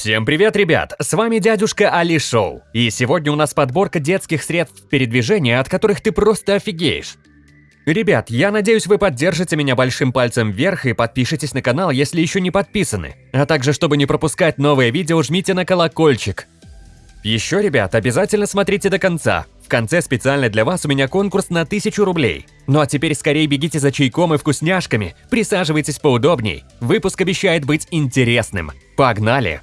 Всем привет, ребят! С вами дядюшка Али Шоу. И сегодня у нас подборка детских средств передвижения, от которых ты просто офигеешь. Ребят, я надеюсь, вы поддержите меня большим пальцем вверх и подпишитесь на канал, если еще не подписаны. А также, чтобы не пропускать новые видео, жмите на колокольчик. Еще, ребят, обязательно смотрите до конца. В конце специально для вас у меня конкурс на 1000 рублей. Ну а теперь скорее бегите за чайком и вкусняшками, присаживайтесь поудобней. Выпуск обещает быть интересным. Погнали!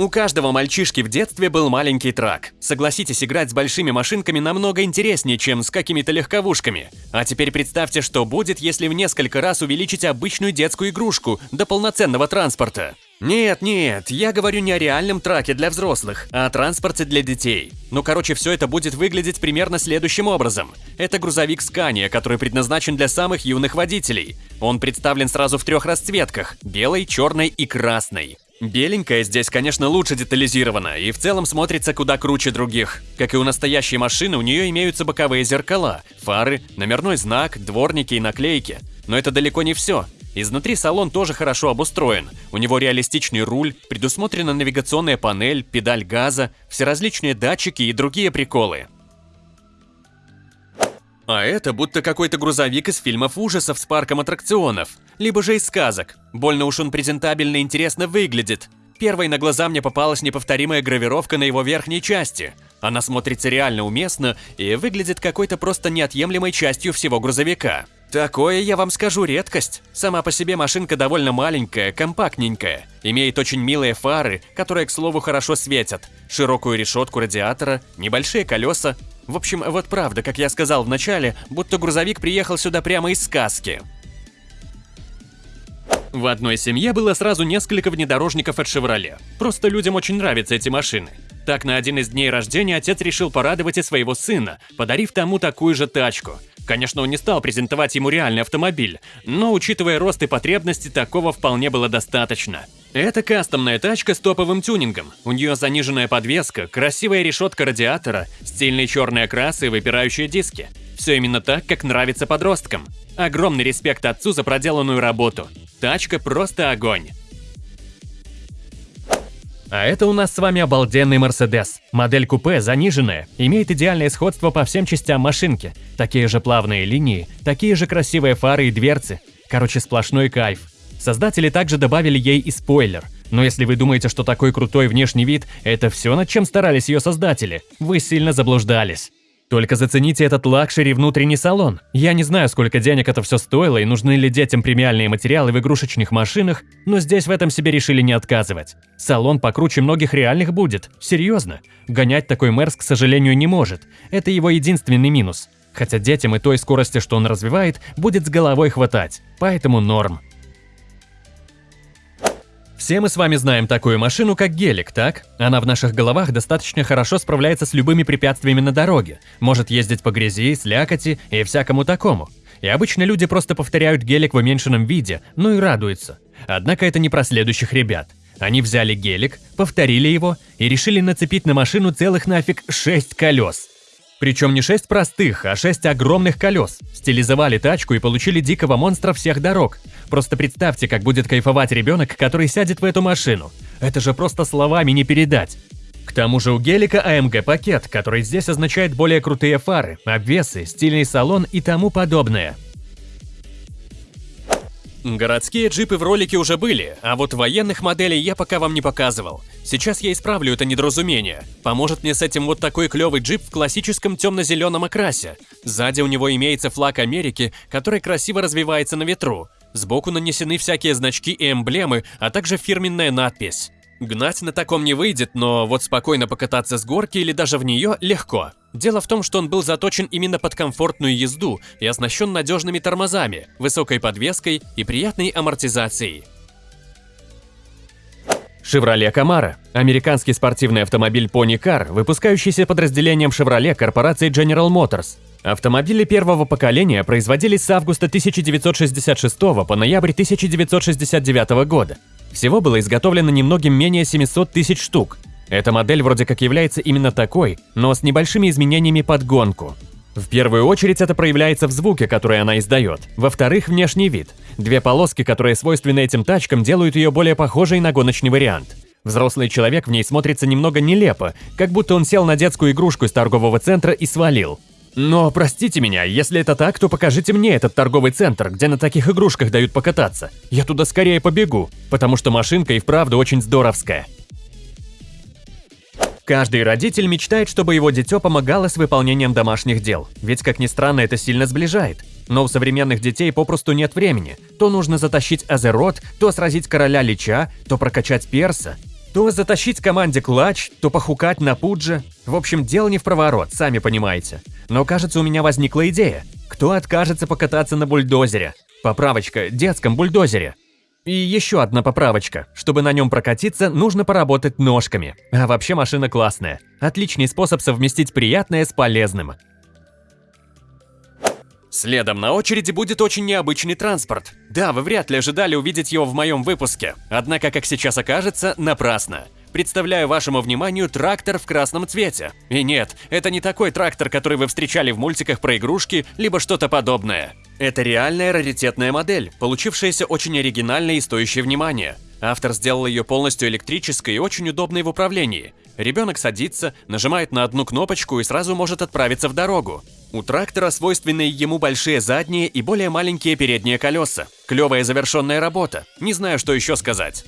У каждого мальчишки в детстве был маленький трак. Согласитесь, играть с большими машинками намного интереснее, чем с какими-то легковушками. А теперь представьте, что будет, если в несколько раз увеличить обычную детскую игрушку до полноценного транспорта. Нет, нет, я говорю не о реальном траке для взрослых, а о транспорте для детей. Ну, короче, все это будет выглядеть примерно следующим образом. Это грузовик Scania, который предназначен для самых юных водителей. Он представлен сразу в трех расцветках – белой, черной и красной. Беленькая здесь, конечно, лучше детализирована и в целом смотрится куда круче других. Как и у настоящей машины, у нее имеются боковые зеркала, фары, номерной знак, дворники и наклейки. Но это далеко не все. Изнутри салон тоже хорошо обустроен. У него реалистичный руль, предусмотрена навигационная панель, педаль газа, всеразличные датчики и другие приколы. А это будто какой-то грузовик из фильмов ужасов с парком аттракционов, либо же из сказок. Больно уж он презентабельно и интересно выглядит. Первой на глаза мне попалась неповторимая гравировка на его верхней части. Она смотрится реально уместно и выглядит какой-то просто неотъемлемой частью всего грузовика. Такое, я вам скажу, редкость. Сама по себе машинка довольно маленькая, компактненькая. Имеет очень милые фары, которые, к слову, хорошо светят, широкую решетку радиатора, небольшие колеса, в общем, вот правда, как я сказал в начале, будто грузовик приехал сюда прямо из сказки. В одной семье было сразу несколько внедорожников от «Шевроле». Просто людям очень нравятся эти машины. Так, на один из дней рождения отец решил порадовать и своего сына, подарив тому такую же тачку. Конечно, он не стал презентовать ему реальный автомобиль, но, учитывая рост и потребности, такого вполне было достаточно. Это кастомная тачка с топовым тюнингом. У нее заниженная подвеска, красивая решетка радиатора, стильный черный окрас и выпирающие диски. Все именно так, как нравится подросткам. Огромный респект отцу за проделанную работу. Тачка просто огонь. А это у нас с вами обалденный Мерседес. Модель купе заниженная, имеет идеальное сходство по всем частям машинки. Такие же плавные линии, такие же красивые фары и дверцы. Короче, сплошной кайф. Создатели также добавили ей и спойлер. Но если вы думаете, что такой крутой внешний вид – это все, над чем старались ее создатели, вы сильно заблуждались. Только зацените этот luxury внутренний салон. Я не знаю, сколько денег это все стоило и нужны ли детям премиальные материалы в игрушечных машинах, но здесь в этом себе решили не отказывать. Салон покруче многих реальных будет. Серьезно. Гонять такой Мерс, к сожалению, не может. Это его единственный минус. Хотя детям и той скорости, что он развивает, будет с головой хватать. Поэтому норм. Все мы с вами знаем такую машину, как гелик, так? Она в наших головах достаточно хорошо справляется с любыми препятствиями на дороге, может ездить по грязи, слякоти и всякому такому. И обычно люди просто повторяют гелик в уменьшенном виде, ну и радуются. Однако это не про следующих ребят. Они взяли гелик, повторили его и решили нацепить на машину целых нафиг 6 колес. Причем не 6 простых, а 6 огромных колес. Стилизовали тачку и получили дикого монстра всех дорог. Просто представьте, как будет кайфовать ребенок, который сядет в эту машину. Это же просто словами не передать. К тому же у гелика AMG пакет, который здесь означает более крутые фары, обвесы, стильный салон и тому подобное. Городские джипы в ролике уже были, а вот военных моделей я пока вам не показывал. Сейчас я исправлю это недоразумение. Поможет мне с этим вот такой клевый джип в классическом темно-зеленом окрасе. Сзади у него имеется флаг Америки, который красиво развивается на ветру. Сбоку нанесены всякие значки и эмблемы, а также фирменная надпись. Гнать на таком не выйдет, но вот спокойно покататься с горки или даже в нее легко. Дело в том, что он был заточен именно под комфортную езду и оснащен надежными тормозами, высокой подвеской и приятной амортизацией. Chevrolet Camaro – американский спортивный автомобиль Pony Car, выпускающийся подразделением Chevrolet корпорации General Motors. Автомобили первого поколения производились с августа 1966 по ноябрь 1969 года. Всего было изготовлено немногим менее 700 тысяч штук. Эта модель вроде как является именно такой, но с небольшими изменениями под гонку. В первую очередь это проявляется в звуке, который она издает. Во-вторых, внешний вид. Две полоски, которые свойственны этим тачкам, делают ее более похожей на гоночный вариант. Взрослый человек в ней смотрится немного нелепо, как будто он сел на детскую игрушку из торгового центра и свалил. Но простите меня, если это так, то покажите мне этот торговый центр, где на таких игрушках дают покататься. Я туда скорее побегу, потому что машинка и вправду очень здоровская. Каждый родитель мечтает, чтобы его дитё помогало с выполнением домашних дел, ведь, как ни странно, это сильно сближает. Но у современных детей попросту нет времени. То нужно затащить Азерот, то сразить короля Лича, то прокачать перса, то затащить команде клатч, то похукать на пудже. В общем, дело не в проворот, сами понимаете. Но кажется, у меня возникла идея. Кто откажется покататься на бульдозере? Поправочка, детском бульдозере. И еще одна поправочка. Чтобы на нем прокатиться, нужно поработать ножками. А вообще машина классная. Отличный способ совместить приятное с полезным. Следом на очереди будет очень необычный транспорт. Да, вы вряд ли ожидали увидеть его в моем выпуске. Однако, как сейчас окажется, напрасно. Представляю вашему вниманию трактор в красном цвете. И нет, это не такой трактор, который вы встречали в мультиках про игрушки, либо что-то подобное. Это реальная раритетная модель, получившаяся очень оригинальной и стоящей внимания. Автор сделал ее полностью электрической и очень удобной в управлении. Ребенок садится, нажимает на одну кнопочку и сразу может отправиться в дорогу. У трактора свойственны ему большие задние и более маленькие передние колеса. Клевая завершенная работа. Не знаю, что еще сказать.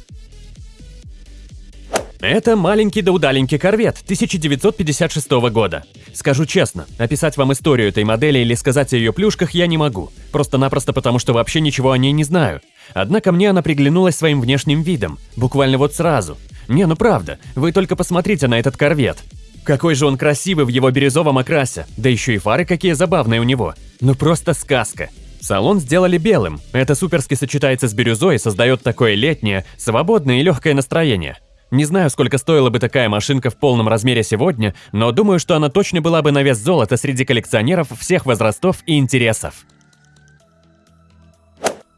Это маленький да удаленький корвет 1956 года. Скажу честно, описать вам историю этой модели или сказать о ее плюшках я не могу. Просто-напросто потому, что вообще ничего о ней не знаю. Однако мне она приглянулась своим внешним видом. Буквально вот сразу. Не, ну правда, вы только посмотрите на этот корвет. Какой же он красивый в его бирюзовом окрасе. Да еще и фары какие забавные у него. Ну просто сказка. Салон сделали белым. Это суперски сочетается с бирюзой и создает такое летнее, свободное и легкое настроение. Не знаю, сколько стоила бы такая машинка в полном размере сегодня, но думаю, что она точно была бы на вес золота среди коллекционеров всех возрастов и интересов.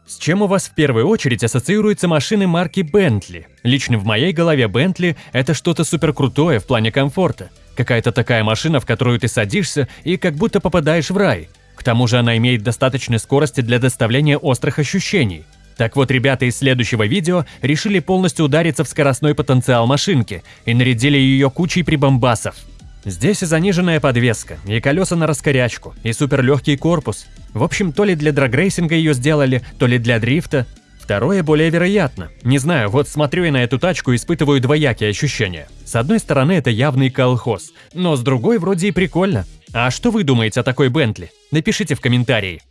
С чем у вас в первую очередь ассоциируются машины марки Bentley? Лично в моей голове Bentley – это что-то суперкрутое в плане комфорта. Какая-то такая машина, в которую ты садишься и как будто попадаешь в рай. К тому же она имеет достаточной скорости для доставления острых ощущений. Так вот, ребята из следующего видео решили полностью удариться в скоростной потенциал машинки и нарядили ее кучей прибамбасов. Здесь и заниженная подвеска, и колеса на раскорячку, и суперлегкий корпус. В общем, то ли для драгрейсинга ее сделали, то ли для дрифта. Второе более вероятно. Не знаю, вот смотрю я на эту тачку и испытываю двоякие ощущения. С одной стороны, это явный колхоз, но с другой вроде и прикольно. А что вы думаете о такой Бентли? Напишите в комментарии.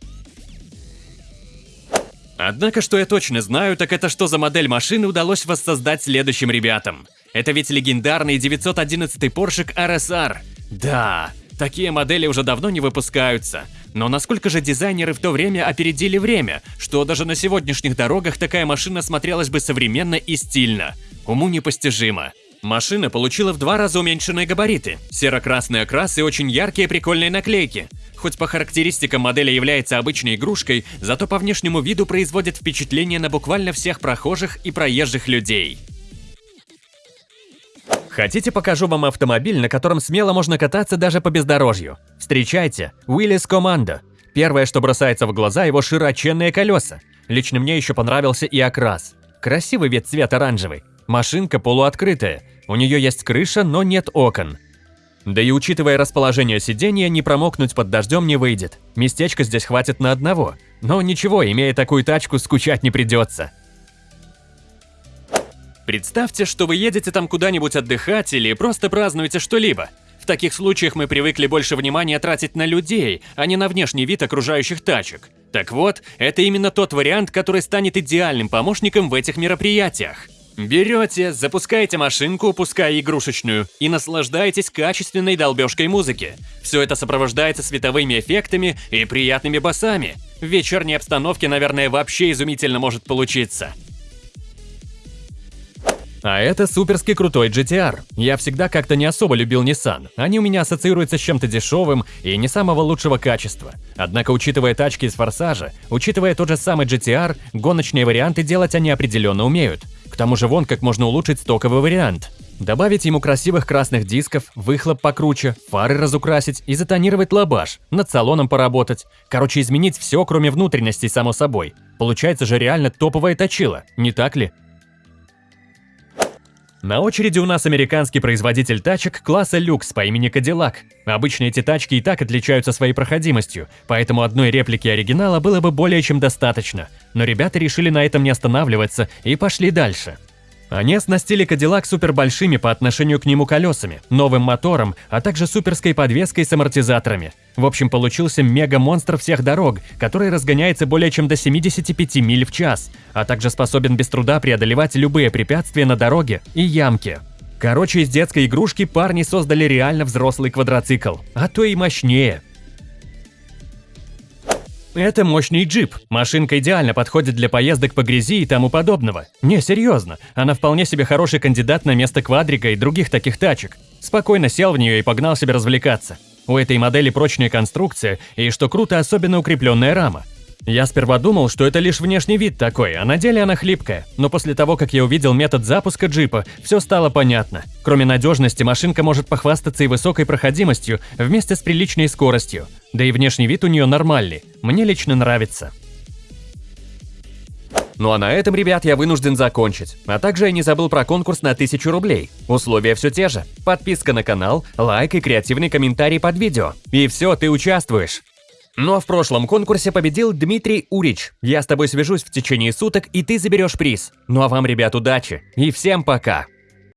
Однако, что я точно знаю, так это что за модель машины удалось воссоздать следующим ребятам. Это ведь легендарный 911 Porsche RSR. Да, такие модели уже давно не выпускаются. Но насколько же дизайнеры в то время опередили время, что даже на сегодняшних дорогах такая машина смотрелась бы современно и стильно. Уму непостижимо. Машина получила в два раза уменьшенные габариты, серо-красный окрас и очень яркие прикольные наклейки. Хоть по характеристикам модели является обычной игрушкой, зато по внешнему виду производит впечатление на буквально всех прохожих и проезжих людей. Хотите, покажу вам автомобиль, на котором смело можно кататься даже по бездорожью? Встречайте, Willys Commando. Первое, что бросается в глаза, его широченные колеса. Лично мне еще понравился и окрас. Красивый вид цвет оранжевый. Машинка полуоткрытая, у нее есть крыша, но нет окон. Да и учитывая расположение сиденья, не промокнуть под дождем не выйдет. Местечка здесь хватит на одного. Но ничего, имея такую тачку, скучать не придется. Представьте, что вы едете там куда-нибудь отдыхать или просто празднуете что-либо. В таких случаях мы привыкли больше внимания тратить на людей, а не на внешний вид окружающих тачек. Так вот, это именно тот вариант, который станет идеальным помощником в этих мероприятиях. Берете, запускаете машинку, пускай игрушечную, и наслаждаетесь качественной долбежкой музыки. Все это сопровождается световыми эффектами и приятными басами. В вечерней обстановке, наверное, вообще изумительно может получиться. А это суперски крутой GTR. Я всегда как-то не особо любил Nissan. Они у меня ассоциируются с чем-то дешевым и не самого лучшего качества. Однако, учитывая тачки из Форсажа, учитывая тот же самый GTR, гоночные варианты делать они определенно умеют. К тому же вон как можно улучшить стоковый вариант. Добавить ему красивых красных дисков, выхлоп покруче, фары разукрасить и затонировать лабаш, над салоном поработать. Короче, изменить все, кроме внутренностей, само собой. Получается же реально топовое точило, не так ли? На очереди у нас американский производитель тачек класса люкс по имени Cadillac. Обычно эти тачки и так отличаются своей проходимостью, поэтому одной реплики оригинала было бы более чем достаточно. Но ребята решили на этом не останавливаться и пошли дальше. Они оснастили Кадиллак супербольшими по отношению к нему колесами, новым мотором, а также суперской подвеской с амортизаторами. В общем, получился мега-монстр всех дорог, который разгоняется более чем до 75 миль в час, а также способен без труда преодолевать любые препятствия на дороге и ямки. Короче, из детской игрушки парни создали реально взрослый квадроцикл, а то и мощнее. Это мощный джип. Машинка идеально подходит для поездок по грязи и тому подобного. Не, серьезно, она вполне себе хороший кандидат на место квадрика и других таких тачек. Спокойно сел в нее и погнал себе развлекаться. У этой модели прочная конструкция и, что круто, особенно укрепленная рама. Я сперва думал, что это лишь внешний вид такой, а на деле она хлипкая. Но после того, как я увидел метод запуска джипа, все стало понятно. Кроме надежности, машинка может похвастаться и высокой проходимостью вместе с приличной скоростью. Да и внешний вид у нее нормальный. Мне лично нравится. Ну а на этом, ребят, я вынужден закончить. А также я не забыл про конкурс на 1000 рублей. Условия все те же. Подписка на канал, лайк и креативный комментарий под видео. И все, ты участвуешь. Ну а в прошлом конкурсе победил Дмитрий Урич. Я с тобой свяжусь в течение суток, и ты заберешь приз. Ну а вам, ребят, удачи. И всем пока.